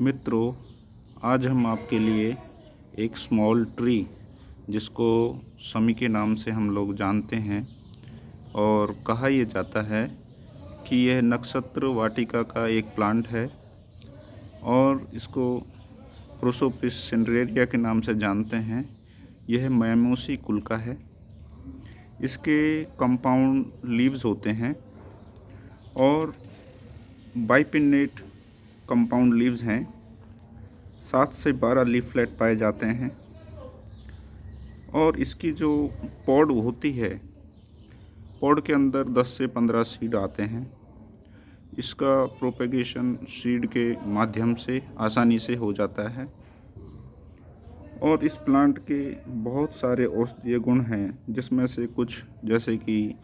मित्रों, आज हम आपके लिए एक स्मॉल ट्री जिसको समी के नाम से हम लोग जानते हैं और कहा यह जाता है कि यह नक्षत्र वाटिका का एक प्लांट है और इसको प्रोसोपिस सिंड्रेरिया के नाम से जानते हैं। यह मैमोसी कुल का है। इसके कंपाउंड लीव्स होते हैं और बाइपिनेट कंपाउंड लीव्स हैं। सात से बारह लीफलेट पाए जाते हैं। और इसकी जो पॉड होती है, पॉड के अंदर 10 से 15 सीड आते हैं। इसका प्रोपेगेशन सीड के माध्यम से आसानी से हो जाता है। और इस प्लांट के बहुत सारे औषधीय गुण हैं, जिसमें से कुछ, जैसे कि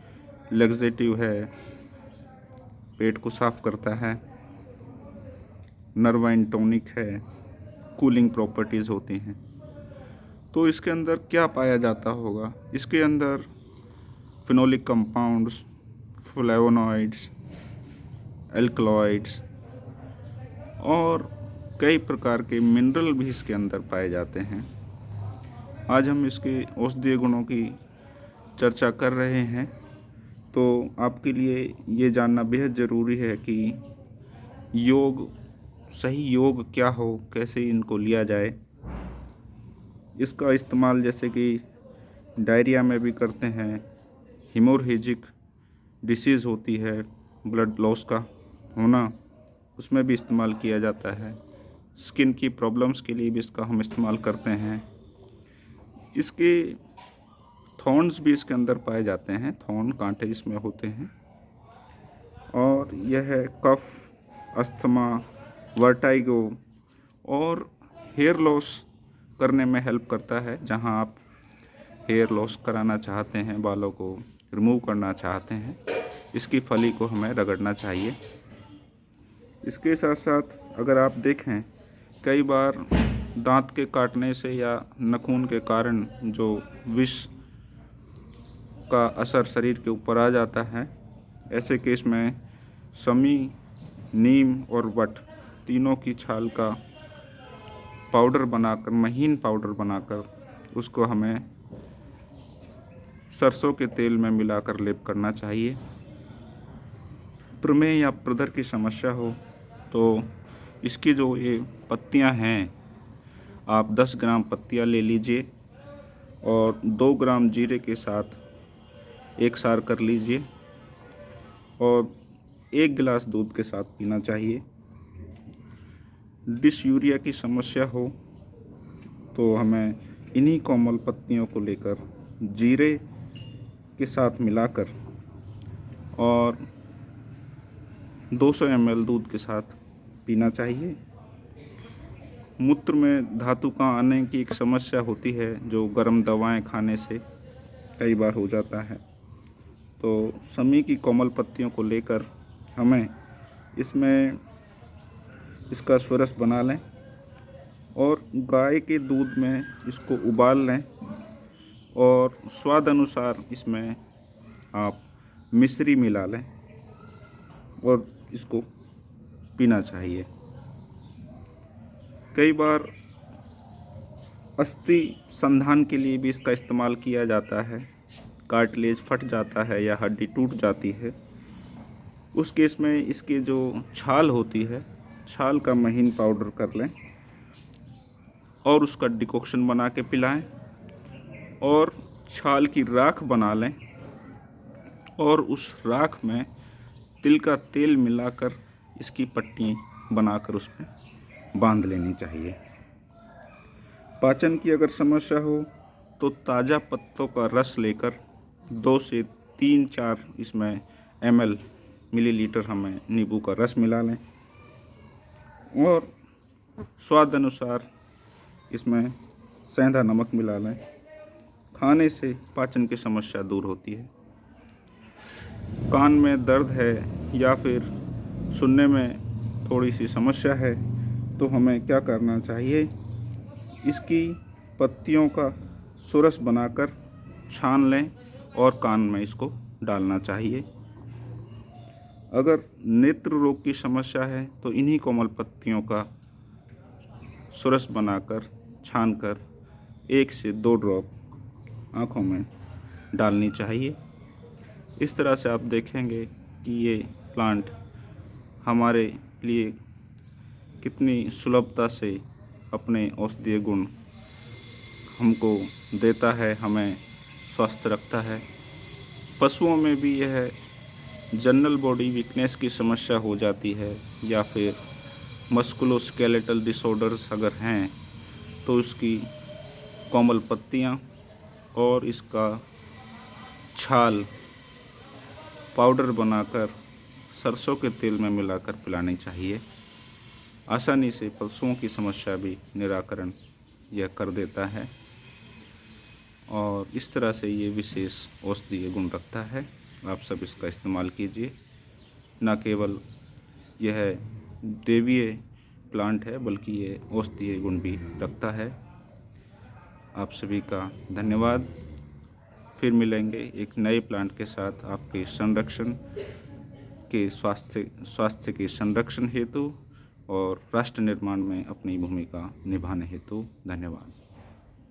लेग्जेटिव है, पेट को साफ़ करता है नर्वाइन टॉनिक है, कूलिंग प्रॉपर्टीज़ होती हैं। तो इसके अंदर क्या पाया जाता होगा? इसके अंदर फिनोलिक कंपाउंड्स, फ्लेवोनॉइड्स, एल्कलॉइड्स और कई प्रकार के मिनरल भी इसके अंदर पाए जाते हैं। आज हम इसके औषधीय गुणों की चर्चा कर रहे हैं। तो आपके लिए ये जानना बेहद ज़रूरी है कि योग सही योग क्या हो? कैसे इनको लिया जाए? इसका इस्तेमाल जैसे कि डायरिया में भी करते हैं। हिमोरहेजिक डिसीज़ होती है ब्लड लॉस का होना उसमें भी इस्तेमाल किया जाता है। स्किन की प्रॉब्लम्स के लिए भी इसका हम इस्तेमाल करते हैं। इसके थॉर्न्स भी इसके अंदर पाए जाते हैं, थॉर्न कांटे इसमें होते हैं। और यह है कफ, अस्थमा वर्टाइगो और हेयर लॉस करने में हेल्प करता है, जहाँ आप हेयर लॉस कराना चाहते हैं, बालों को रिमूव करना चाहते हैं, इसकी फली को हमें रगड़ना चाहिए। इसके साथ साथ अगर आप देखें, कई बार दांत के काटने से या नखून के कारण जो विष का असर शरीर के ऊपर आ जाता है, ऐसे केस में समी, नीम और वट तीनों की छाल का पाउडर बनाकर, महीन पाउडर बनाकर उसको हमें सरसों के तेल में मिलाकर लेप करना चाहिए। प्रमेह या प्रदर की समस्या हो तो इसकी जो ये पत्तियाँ हैं, आप 10 ग्राम पत्तियाँ ले लीजिए और 2 ग्राम जीरे के साथ एक सार कर लीजिए और एक गिलास दूध के साथ पीना चाहिए। डिसयूरिया की समस्या हो तो हमें इन्हीं कोमल पत्तियों को लेकर जीरे के साथ मिलाकर और 200 सौ दूध के साथ पीना चाहिए। मूत्र में धातु का आने की एक समस्या होती है, जो गर्म दवाएँ खाने से कई बार हो जाता है। तो समी की कोमल पत्तियों को लेकर हमें इसमें इसका स्वरस बना लें और गाय के दूध में इसको उबाल लें और स्वाद अनुसार इसमें आप मिश्री मिला लें और इसको पीना चाहिए। कई बार अस्थि संधान के लिए भी इसका इस्तेमाल किया जाता है। कार्टिलेज फट जाता है या हड्डी टूट जाती है। उस केस में इसकी जो छाल होती है छाल का महीन पाउडर कर लें और उसका डिकॉक्शन बना के पिलाएँ और छाल की राख बना लें और उस राख में तिल का तेल मिलाकर इसकी पट्टी बनाकर उसमें बाँध लेनी चाहिए। पाचन की अगर समस्या हो तो ताज़ा पत्तों का रस लेकर दो से तीन चार इसमें एम एल मिलीलीटर हमें नींबू का रस मिला लें। और स्वाद अनुसार इसमें सेंधा नमक मिला लें। खाने से पाचन की समस्या दूर होती है। कान में दर्द है या फिर सुनने में थोड़ी सी समस्या है तो हमें क्या करना चाहिए? इसकी पत्तियों का सुरस बनाकर छान लें और कान में इसको डालना चाहिए। अगर नेत्र रोग की समस्या है तो इन्हीं कोमल पत्तियों का सुरस बनाकर, छानकर, एक से दो ड्रॉप आँखों में डालनी चाहिए। इस तरह से आप देखेंगे कि ये प्लांट हमारे लिए कितनी सुलभता से अपने औषधीय गुण हमको देता है, हमें स्वस्थ रखता है। पशुओं में भी यह जनरल बॉडी वीकनेस की समस्या हो जाती है या फिर मस्कुलोस्केलेटल डिसऑर्डर्स अगर हैं तो उसकी कोमल पत्तियाँ और इसका छाल पाउडर बनाकर सरसों के तेल में मिलाकर पिलानी चाहिए। आसानी से पशुओं की समस्या भी निराकरण यह कर देता है और इस तरह से ये विशेष औषधीय गुण रखता है। आप सब इसका इस्तेमाल कीजिए। न केवल यह देवीय प्लांट है, बल्कि ये औषधीय गुण भी रखता है। आप सभी का धन्यवाद। फिर मिलेंगे एक नए प्लांट के साथ आपके संरक्षण के स्वास्थ्य स्वास्थ्य के संरक्षण हेतु और राष्ट्र निर्माण में अपनी भूमिका निभाने हेतु। धन्यवाद।